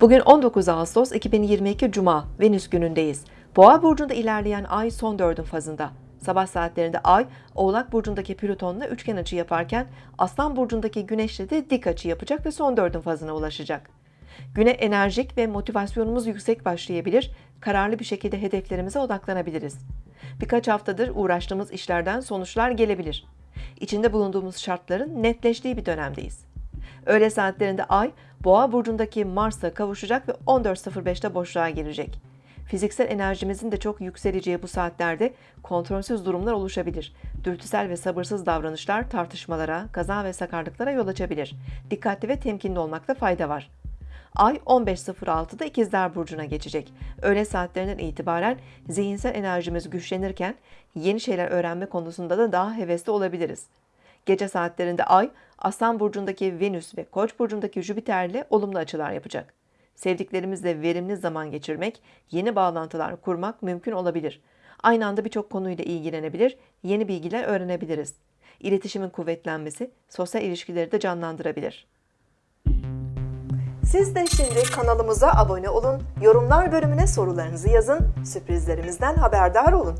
Bugün 19 Ağustos 2022 Cuma, Venüs günündeyiz. Boğa burcunda ilerleyen ay son dördün fazında. Sabah saatlerinde ay, Oğlak burcundaki Plüton'la üçgen açı yaparken Aslan burcundaki Güneş'le de dik açı yapacak ve son dördün fazına ulaşacak. Güne enerjik ve motivasyonumuz yüksek başlayabilir, kararlı bir şekilde hedeflerimize odaklanabiliriz. Birkaç haftadır uğraştığımız işlerden sonuçlar gelebilir. İçinde bulunduğumuz şartların netleştiği bir dönemdeyiz. Öğle saatlerinde Ay, Boğa burcundaki Mars'la kavuşacak ve 14.05'te boşluğa girecek. Fiziksel enerjimizin de çok yükseleceği bu saatlerde kontrolsüz durumlar oluşabilir. Dürtüsel ve sabırsız davranışlar tartışmalara, kaza ve sakarlıklara yol açabilir. Dikkatli ve temkinli olmakta fayda var. Ay 15.06'da İkizler Burcu'na geçecek. Öğle saatlerinden itibaren zihinsel enerjimiz güçlenirken yeni şeyler öğrenme konusunda da daha hevesli olabiliriz. Gece saatlerinde Ay, Aslan Burcu'ndaki Venüs ve Koç Burcu'ndaki Jüpiter ile olumlu açılar yapacak. Sevdiklerimizle verimli zaman geçirmek, yeni bağlantılar kurmak mümkün olabilir. Aynı anda birçok konuyla ilgilenebilir, yeni bilgiler öğrenebiliriz. İletişimin kuvvetlenmesi sosyal ilişkileri de canlandırabilir. Siz de şimdi kanalımıza abone olun, yorumlar bölümüne sorularınızı yazın, sürprizlerimizden haberdar olun.